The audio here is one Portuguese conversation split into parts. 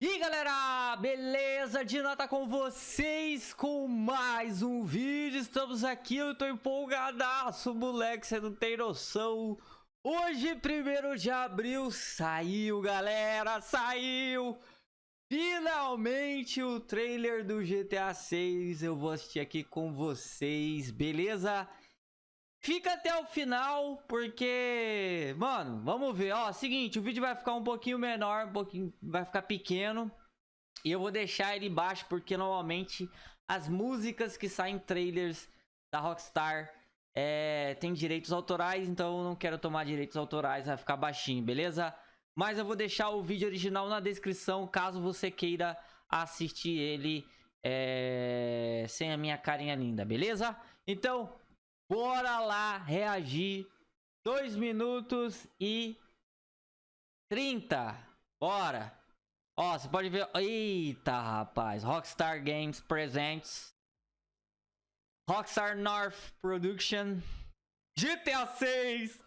E galera, beleza? Dina tá com vocês com mais um vídeo, estamos aqui, eu tô empolgadaço, moleque, você não tem noção Hoje, primeiro de abril, saiu galera, saiu Finalmente o trailer do GTA 6, eu vou assistir aqui com vocês, beleza? Fica até o final, porque, mano, vamos ver, ó, seguinte, o vídeo vai ficar um pouquinho menor, um pouquinho, vai ficar pequeno, e eu vou deixar ele baixo, porque normalmente as músicas que saem trailers da Rockstar é, tem direitos autorais, então eu não quero tomar direitos autorais, vai ficar baixinho, beleza? Mas eu vou deixar o vídeo original na descrição, caso você queira assistir ele é, sem a minha carinha linda, beleza? Então, Bora lá reagir. 2 minutos e 30. Bora. Ó, você pode ver. Eita, rapaz. Rockstar Games presents. Rockstar North Production. GTA 6.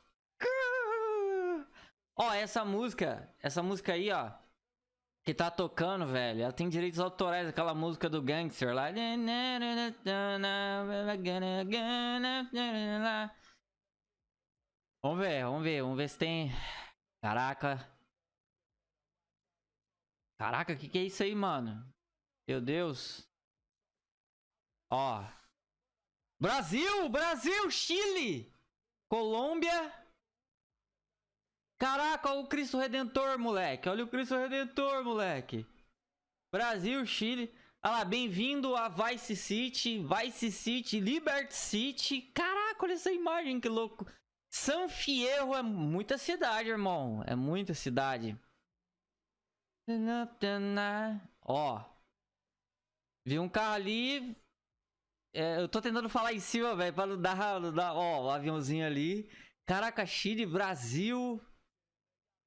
Ó, essa música. Essa música aí, ó que tá tocando, velho, ela tem direitos autorais, aquela música do Gangster lá. Vamos ver, vamos ver, vamos ver se tem... Caraca. Caraca, que, que é isso aí, mano? Meu Deus. Ó. Brasil, Brasil, Chile, Colômbia... Caraca, olha o Cristo Redentor, moleque. Olha o Cristo Redentor, moleque. Brasil, Chile. Olha lá, bem-vindo a Vice City, Vice City, Liberty City. Caraca, olha essa imagem, que louco. San Fierro é muita cidade, irmão. É muita cidade. Ó. Vi um carro ali. É, eu tô tentando falar em cima, velho, pra não dar, não dar... Ó, o aviãozinho ali. Caraca, Chile, Brasil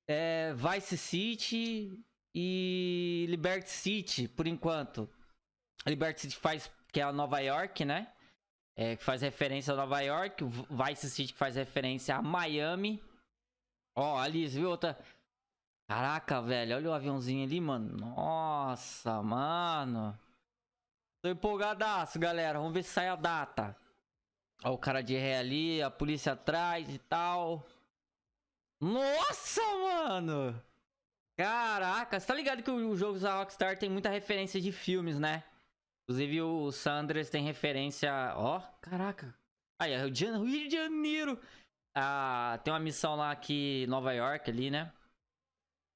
é, Vice City e Liberty City, por enquanto. Liberty City faz, que é a Nova York, né? É, que faz referência a Nova York. Vice City faz referência a Miami. Ó, ali, viu? Outra... Caraca, velho. Olha o aviãozinho ali, mano. Nossa, mano. Tô empolgadaço, galera. Vamos ver se sai a data. Ó, o cara de ré ali, a polícia atrás e tal. Nossa, mano! Caraca, você tá ligado que os jogos da Rockstar tem muita referência de filmes, né? Inclusive o Sanders tem referência... Ó, oh, caraca. Aí, é Rio de Janeiro. Ah, tem uma missão lá aqui, Nova York ali, né?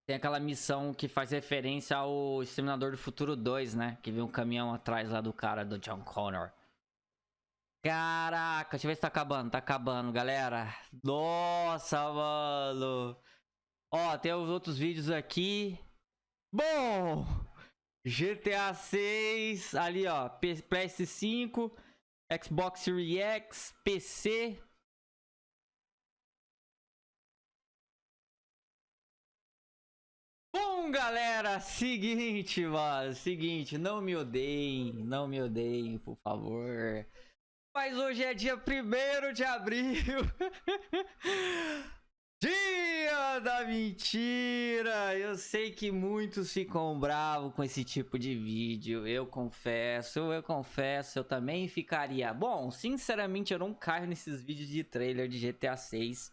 Tem aquela missão que faz referência ao Exterminador do Futuro 2, né? Que vem um caminhão atrás lá do cara, do John Connor. Caraca, deixa eu ver se tá acabando. Tá acabando, galera. Nossa, mano. Ó, tem os outros vídeos aqui. Bom, GTA 6, ali ó, PS5, Xbox Series X, PC. Bom, galera, seguinte, mano, seguinte, não me odeiem, não me odeiem, por favor. Mas hoje é dia 1 de abril. Dia da mentira! Eu sei que muitos ficam bravos com esse tipo de vídeo. Eu confesso, eu confesso, eu também ficaria. Bom, sinceramente, eu não caio nesses vídeos de trailer de GTA 6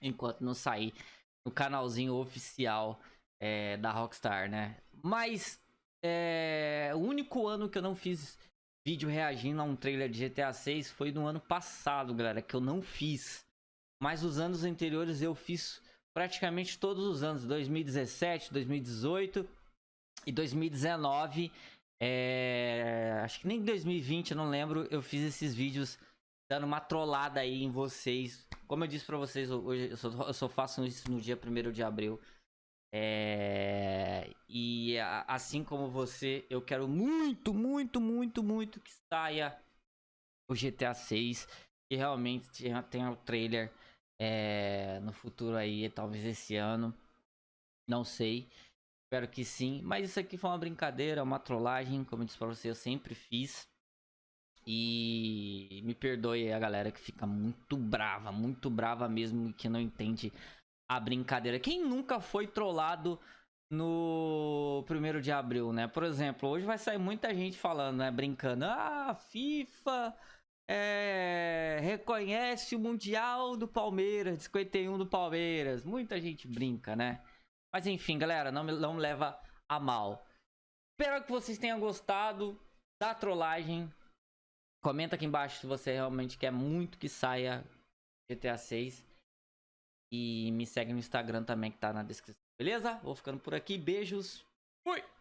enquanto não sair no canalzinho oficial é, da Rockstar, né? Mas é, o único ano que eu não fiz vídeo reagindo a um trailer de GTA 6 foi no ano passado, galera, que eu não fiz. Mas os anos anteriores eu fiz praticamente todos os anos, 2017, 2018 e 2019. É... Acho que nem 2020, eu não lembro, eu fiz esses vídeos dando uma trollada aí em vocês. Como eu disse pra vocês, hoje eu só, eu só faço isso no dia 1 de abril. É... Assim como você, eu quero muito, muito, muito, muito que saia o GTA 6. Que realmente tenha o trailer é... no futuro aí, talvez esse ano. Não sei. Espero que sim. Mas isso aqui foi uma brincadeira, uma trollagem. Como eu disse pra você, eu sempre fiz. E me perdoe a galera que fica muito brava, muito brava mesmo, que não entende a brincadeira. Quem nunca foi trollado no primeiro de abril, né? Por exemplo, hoje vai sair muita gente falando, né? Brincando. Ah, FIFA é, reconhece o Mundial do Palmeiras, 51 do Palmeiras. Muita gente brinca, né? Mas enfim, galera, não, não leva a mal. Espero que vocês tenham gostado da trollagem. Comenta aqui embaixo se você realmente quer muito que saia GTA 6. E me segue no Instagram também que tá na descrição. Beleza? Vou ficando por aqui. Beijos. Fui!